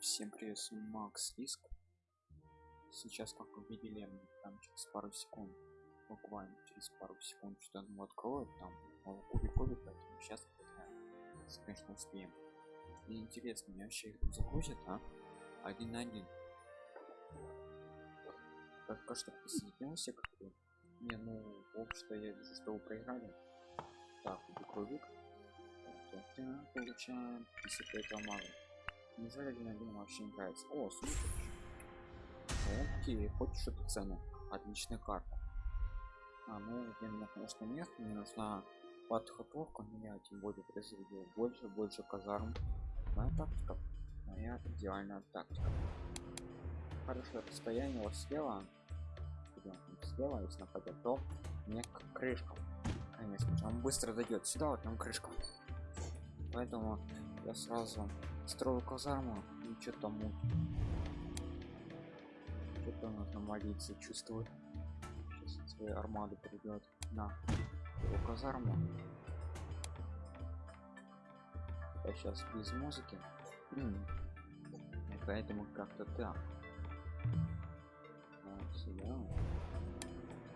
Всем привет, с вами Макс Риск. Сейчас, как вы видели, там через пару секунд, буквально через пару секунд что-то ну, откроют, там кубик кубик, поэтому сейчас, конечно, успеем. Мне интересно, мне вообще их загрузят, а? Один на один. Только что присоединился как-то. Не, ну, в общем-то, я вижу, что вы проиграли. Так, кубик кубик. Получаем 55 мало. Неужели один один вообще не нравится? О, супер. Окей, хоть что-то цену. Отличная карта. А, ну, мне, конечно, нет, мне нужна подготовка меня, тем более произведет больше, больше казарм. Моя тактика. Моя идеальная тактика. Хорошее расстояние вот слева. Слева, если нападет, то мне крышка. Конечно, он быстро дойдет сюда, вот там крышка. Поэтому я сразу строю казарму и что там что-то нужно молиться чувствую сейчас своей армады придет на его казарму. Я сейчас без музыки. Поэтому как-то так. Вот сюда.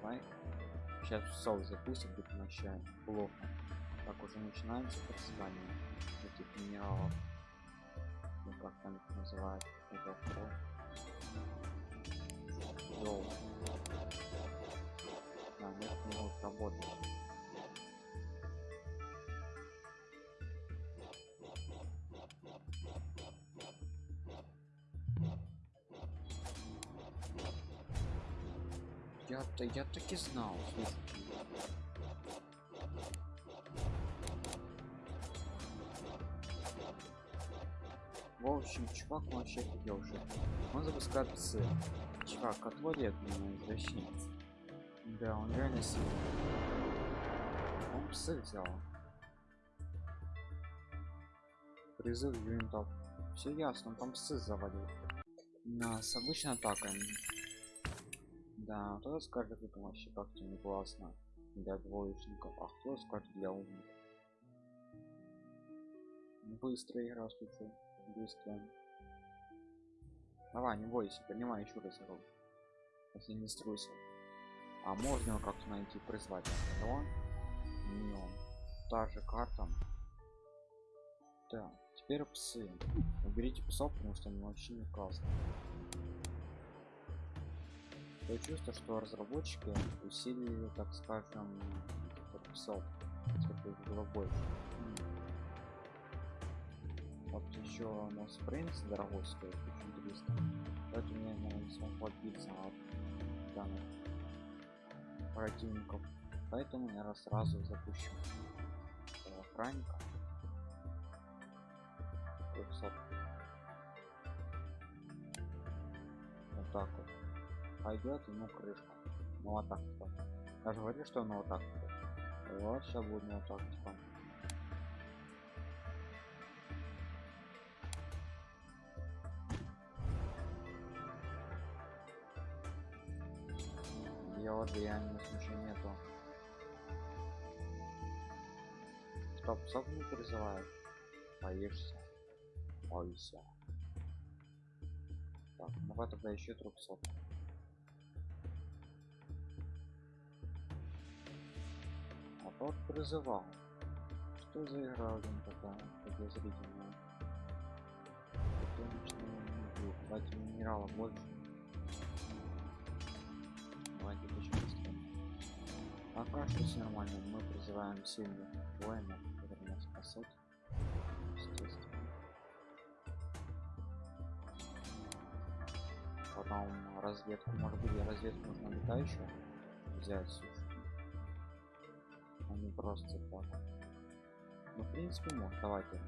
Лайк сейчас соус запустим будет начать плохо. Так уже начинается предсказание этих минералов как там их называют это второй Йоу. А, нет, не вот работать. Я-то я таки знал, слушайте. В общем, чувак вообще хотел уже. Он запускает псы. Чувак, отводит меня извращенец. Да, он реально сильный. Он псы взял. Призыв юнитов. Все ясно, он там псы завалил. Нас обычно атака. Да, кто скажет, это вообще как-то не классно для двоечников, а кто скажет для умных. Быстрая игра, слушай быстро давай не бойся принимай еще раз игру если не струсил а можно его как-то найти призвать не он та же карта. Да теперь псы. Уберите псов потому что они вообще не классно я чувствую что разработчики усилили так скажем псов. Чтобы их было больше еще нас принц дорогой стоит 1300 поэтому я наверное, не смог отбиться от данных противников. Поэтому я сразу запущу охранника 300 вот так вот. Пойдет ему крышка. Ну вот так вот я же говорю что оно вот так вот. Вот сейчас будет вот так вот вот реально ничего нету стоп стоп не призывает боишься? Бойся так давай тогда еще 300 а тот призывал. Что за игра один такая подозрительная? Давайте минерала больше пока все нормально. Мы призываем сильных воинов которые нас спасут потом разведку может быть разведку нужно летающую взять слушай. А просто так. Ну в принципе может давайте.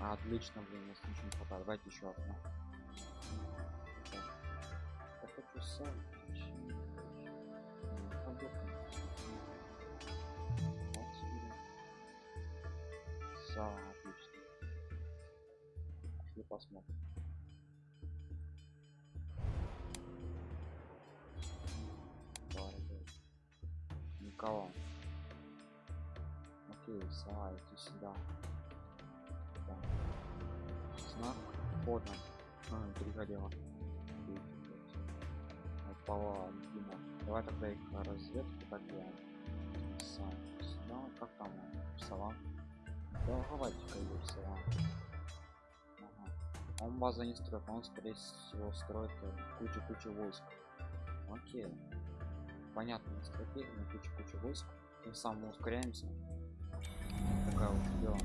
Отлично блин у нас ничего не хватает. Давайте еще одно хочу сам Сам отлично. Пошли посмотрим. Никого. Окей, сова, иди сюда. знак хода а, перегорело Пала, Дима. Давай тогда их на разведку делаем. Сам. Сюда, как там? Сова. Да, хватит-ка ее сова. Ага. Он база не строит, он скорее всего строит кучу-кучу войск. Окей. Понятно, стратегия на кучу-кучу войск. Тем самым мы ускоряемся. Такая вот дело.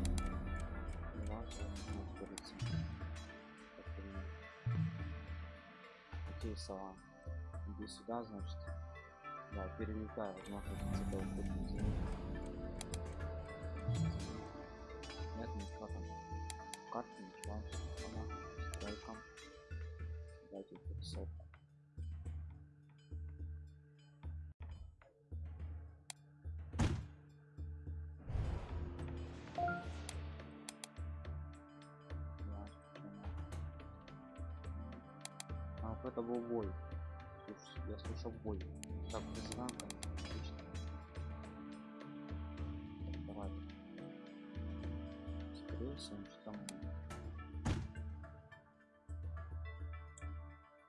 Окей, сова. Иди сюда, значит. Да, перелетаю, не Нет, ничего там. Карты, ничего. Она, стройком. Дайте 500. А это был бой. Я слышал бой. Отлично. Так, давай. Скорее что там.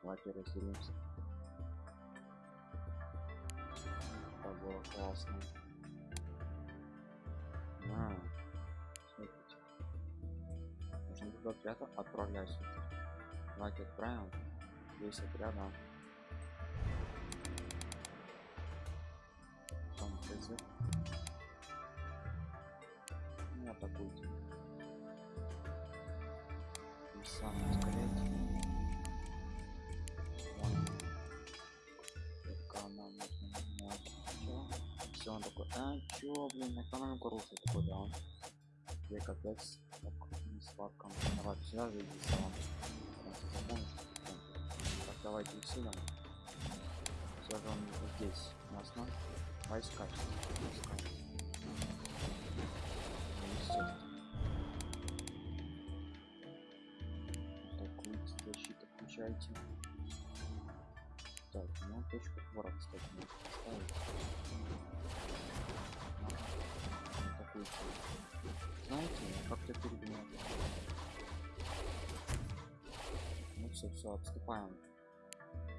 Давайте разделимся. Это было классно. А, смотрите. Нужно туда отряд отправляйся. Давайте отправим. Весь отряд, ТЗ. Не атакуйте. Сам ускоряйте. Менять. Чё? Все, он такой, а чё, блин, экономику рушит такой, да он. Я капец, так, не сладко. Давай, сюда зайди, салон. Запомните давайте усилим все же он здесь на войска войска защита включайте. Так ну точку вора кстати можно поставить. Атакуйте знаете как-то перегнал ну все все отступаем.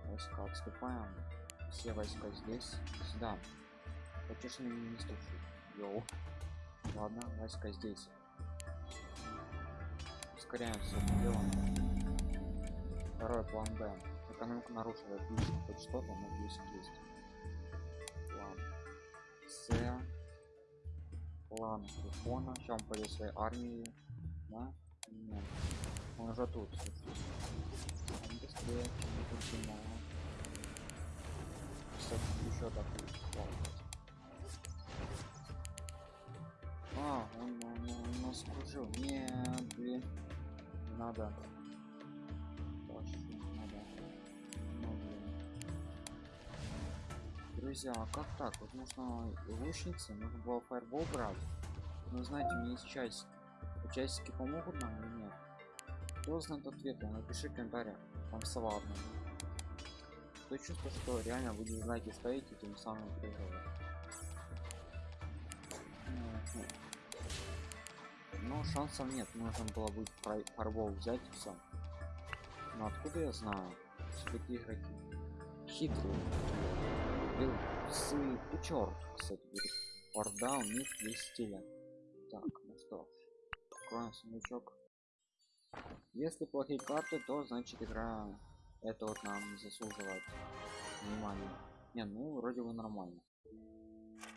Войска отступаем. Все войска здесь. Сюда не слушай йоу. Ладно войска здесь. Ускоряем все это дело. Второй план б. Экономика нарушила отлично хоть что-то но плюс есть. План с. План сейчас он пойдет своей армии. Да? Нет. он уже тут. Он быстрее чем я думал кстати, еще так А, он, он нас кружил. Нет, блин. Надо. Надо. Ну. Друзья, а как так? Вот нужно лучницы, нужно было фаербол брать. Ну, знаете, у меня есть часики. Часики помогут нам или нет? Кто знает ответы? Напиши в комментариях. Там сова одна то чувство что реально вы не знаете стоите тем самым проигрываете но шансов нет нужно было будет фарбол взять и все но откуда я знаю? Все-таки игроки хитрые. Был сы черт кстати говорит. Орда у них есть стиля так ну что откроем сундучок. Если плохие карты то значит игра это вот нам заслуживает внимания. Не ну вроде бы нормально.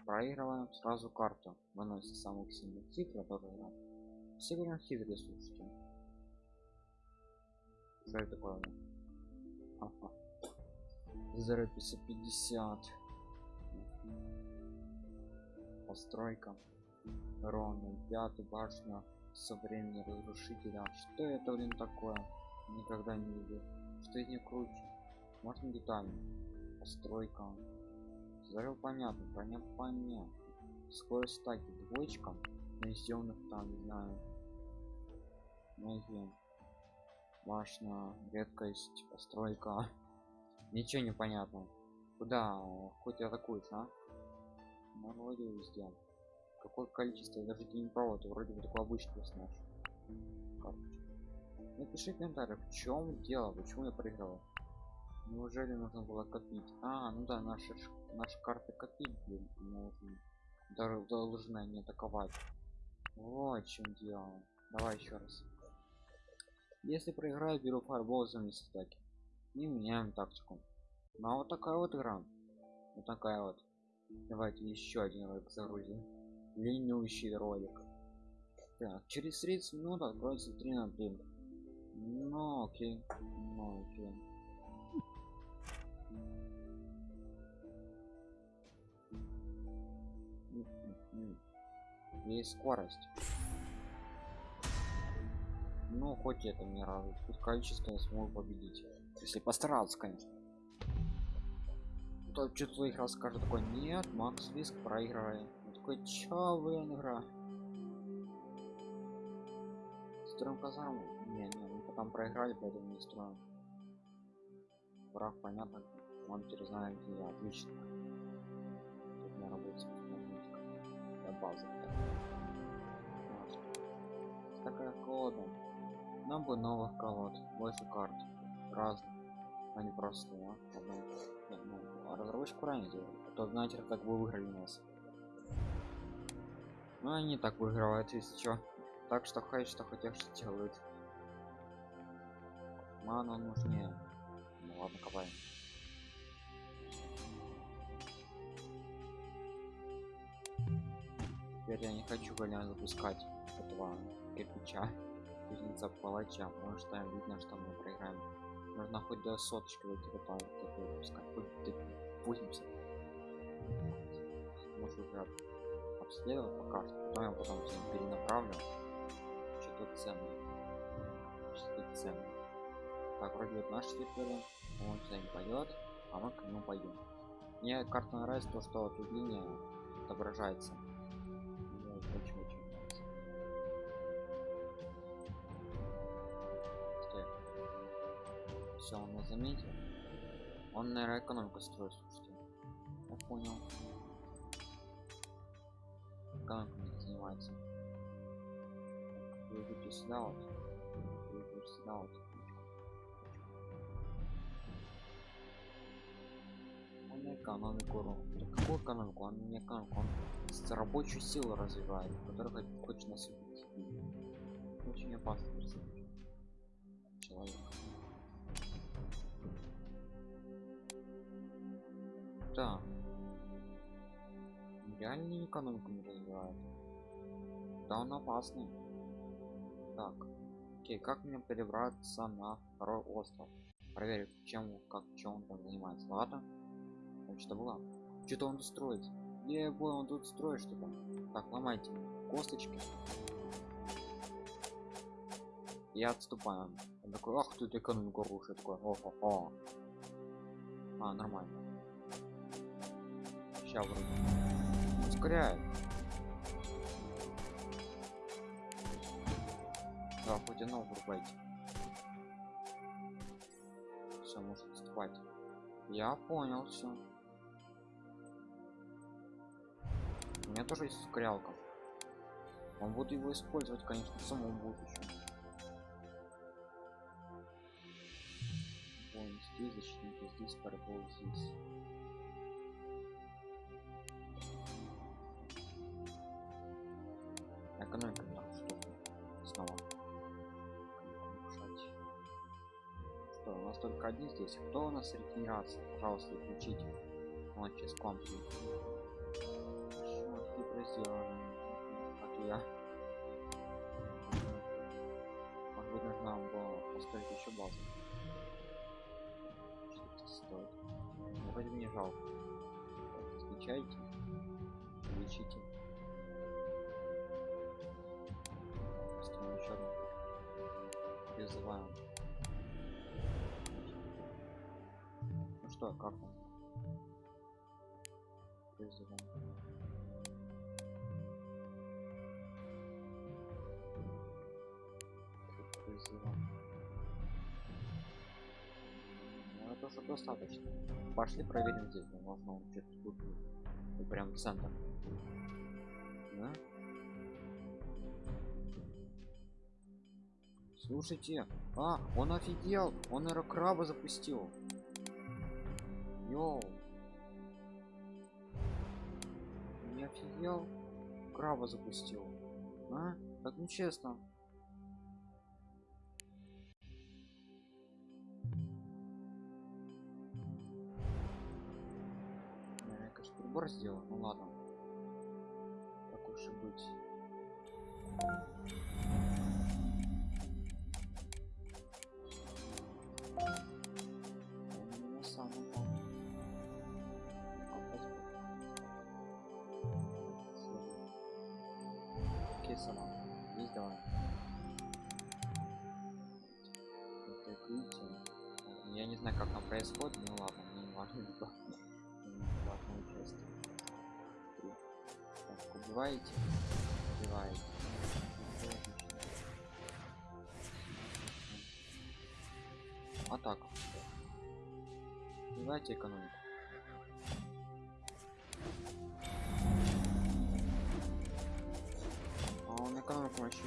Проигрываем сразу карту выносит самых сильных хитро тоже все говорят хитрые слушайте что это такое ага. зеро 550 постройка. Ровно пятый башня со времени разрушителя. Что это блин такое? Никогда не видел. Что из них круче? Можно детально? Постройка. Зарыл понятно понятно понятно. Скорость стаки двоечка на сделанных там не знаю ноги башня редкость постройка ничего не понятно куда хоть атакуешь а ну, вроде везде какое количество даже не провод вроде бы такой обычный персонаж Напиши комментарий, в чем дело, почему я проиграл. Неужели нужно было копить? А, ну да, наши наши карты копить блин, нужно. Должны не атаковать. Вот в чем дело. Давай еще раз. Если проиграю, беру фарбол за месяц атаки. И меняем тактику. Ну а вот такая вот игра. Вот такая вот. Давайте еще один ролик загрузим. Длиннющий ролик. Так, через 30 минут откроется 3 на 3. Ну окей. Ну окей. Есть скорость. Ну, хоть это не радует. Тут количество я смогу победить. Если постараться, конечно. То что твоих раз скажет такой, нет, Макс Виск проигрывает. Он такой, чё вы игра? Строим казарму? Не, не, мы потом проиграли, поэтому не строим. Враг, понятно. Он теперь знает, где я. Отлично. Тут на работе для базы. Такая колода. Нам бы новых колод, больше карт. Разных. А не а? Ну, а разработчик правильно делает. А то, знаете, так бы выиграли нас. Ну, они так выигрывают, если что. Так что хай, что хотят, что делают. Мана нужнее. Ну ладно, копаем. Теперь я не хочу гоня запускать этого кирпича кузнеца палача, потому что видно, что мы проиграем. Нужно хоть до соточки выйти потом такой выпускать, хоть до 80. Может уже обследовать пока что, потом я потом перенаправлю. Что-то ценное. Что-то ценное. Так, вроде вот наш территория, он сюда не пойдет, а мы к нему пойдем. Мне карта нравится то, что тут линия отображается. Все, он нас заметил. Он, наверное, экономику строит, слушайте. Я понял. Экономику не занимается. Вы идете сюда вот. Вы идете сюда вот. Он экономику да какую экономику он не экономику он рабочую силу развивает который хочет нас убить очень опасный персонаж человек да. Реально экономику не развивает да он опасный. Так. Окей как мне перебраться на второй остров? Проверить чем как чем он там занимается. Ладно. Что было. Что-то он строит. Я понял он тут строит что-то? Так ломайте косточки. Я отступаю. Он такой ах тут экономику рушит такой о -хо -хо. а нормально сейчас вроде ускоряет. Да хоть оно врубайте все может отступать я понял все у меня тоже есть ускорялка. Он будет его использовать конечно в самом будущем Вон здесь защитники здесь парабол здесь экономика так что снова что у нас только один здесь. Кто у нас регенерация пожалуйста включите. Он сейчас к вам сделано как я может быть нужно было поставить еще базу. Что стоит? Ну, вроде мне жалко. Встречайте лечите Одну призываем ну что как он призываем призыва. Ну, это уже достаточно. Пошли проверим здесь. Возможно, он где-то тут прям центр. Слушайте, а, он офигел, он аэрокраба запустил. Йоу. Не офигел? Краба запустил. А? Так нечестно. Я, конечно, прибор сделал. Ну ладно. Так уж и быть. Сама. Есть давай. Я не знаю, как там происходит, ну ладно, мне не важно. участие. Три. Так, убиваете? Убиваете. Атака. Убивайте экономику. Вообще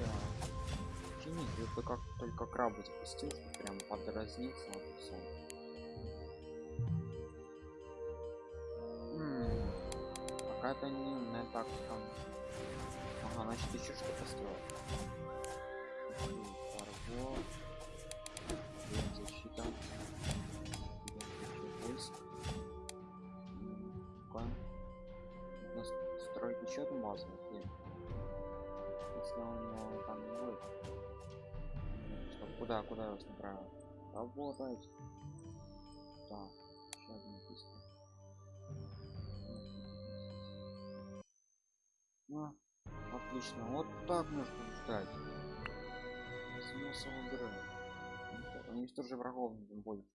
чинит, это как только крабы запустил, прям подразниться вот и всё. М, Какая-то неумная тактика. Ага, значит еще что-то сделал. Куда, куда я вас направил? Работать. Так, еще один быстро. Ну, отлично. Вот так нужно ждать. Смысл игры. Уничтожи врагов тем больше.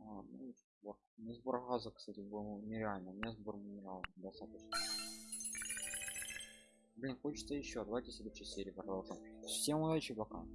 А, ну, сбор. Не сбор газа, кстати, был нереально. У меня сбор минералов достаточно. Блин, хочется еще. Давайте следующей серии продолжим. Всем удачи, пока.